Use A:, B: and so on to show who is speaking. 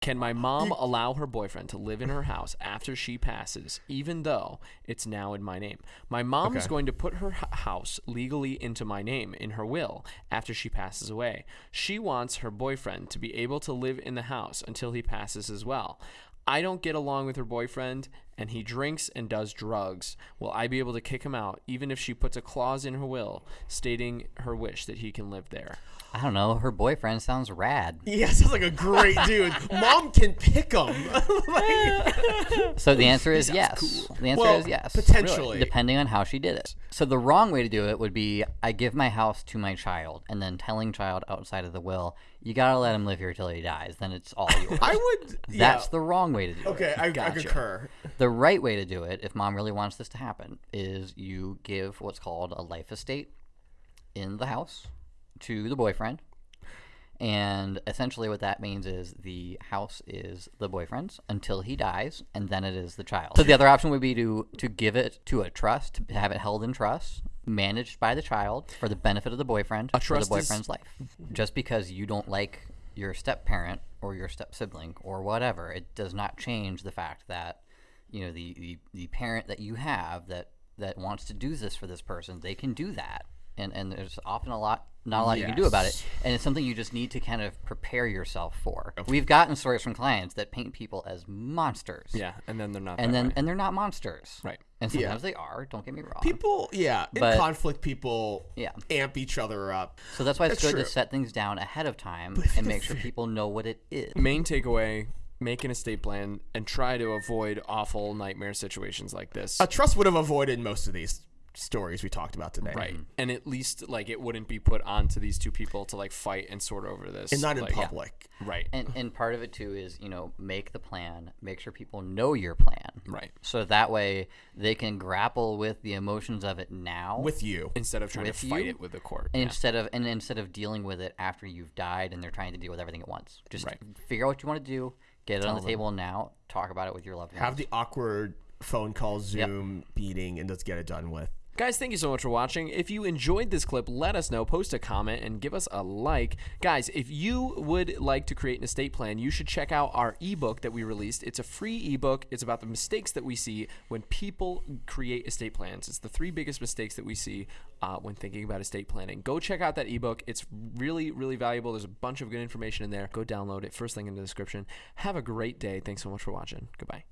A: Can my mom allow her boyfriend to live in her house after she passes, even though it's now in my name? My mom is
B: Okay.
A: going to put her h- house legally into my name in her will after she passes away. She wants her boyfriend to be able to live in the house until he passes as well. I don't get along with her boyfriend, and he drinks and does drugs. Will I be able to kick him out, even if she puts a clause in her will stating her wish that he can live there?
C: I don't know. Her boyfriend sounds rad.
B: Yeah, sounds like a great dude. Mom can pick him.
C: So the answer is yes.
A: cool.
C: The answer
B: Well,
C: is yes.
B: potentially.
C: depending on how she did it. So the wrong way to do it would be I give my house to my child, and then telling child outside of the will, you gotta let him live here till he dies. Then it's all yours.
B: I would.
C: That's
B: yeah.
C: the wrong way to do it.
B: Okay, I, I concur.
C: The right way to do it, if mom really wants this to happen, is you give what's called a life estate in the house to the boyfriend. And essentially, what that means is the house is the boyfriend's until he dies, and then it is the child. So the other option would be to to give it to a trust, to have it held in trust, managed by the child for the benefit of the boyfriend for
A: trust
C: the
A: is-
C: boyfriend's life. Just because you don't like your step parent or your step sibling or whatever, it does not change the fact that you know the, the the parent that you have that that wants to do this for this person, they can do that. And and there's often a lot not a lot you can do about it. And it's something you just need to kind of prepare yourself for. We've gotten stories from clients that paint people as monsters.
A: Yeah, and then they're not.
C: And then
A: way.
C: and they're not monsters.
A: Right.
C: And sometimes they are, don't get me wrong.
B: People, yeah, in conflict, people
C: Yeah.
B: amp each other up.
C: so that's why it's
B: That's
C: good to set things down ahead of time and make sure people know what it is.
A: main takeaway: make an estate plan and try to avoid awful nightmare situations like this.
B: A trust would have avoided most of these stories we talked about today.
A: Right, mm-hmm. and at least like it wouldn't be put onto these two people to like fight and sort over this,
B: And not in
A: like,
B: public.
A: Right,
C: And and part of it too is, you know, make the plan, make sure people know your plan.
A: right.
C: So that way they can grapple with the emotions of it now.
B: With you.
A: Instead of trying to fight
C: you?
A: it with the court. Yeah.
C: instead of and instead of dealing with it after you've died and they're trying to deal with everything at once. Just
A: Right.
C: figure out what you want to do, get it on the table now, talk about it with your loved ones.
B: Have the awkward phone call, Zoom meeting, and let's get it done with.
A: Guys, thank you so much for watching. If you enjoyed this clip, let us know. Post a comment and give us a like. Guys, if you would like to create an estate plan, you should check out our ebook that we released. It's a free ebook. It's about the mistakes that we see when people create estate plans. It's the three biggest mistakes that we see uh, when thinking about estate planning. Go check out that ebook. It's really, really valuable. There's a bunch of good information in there. Go download it. First link in the description. Have a great day. Thanks so much for watching. Goodbye.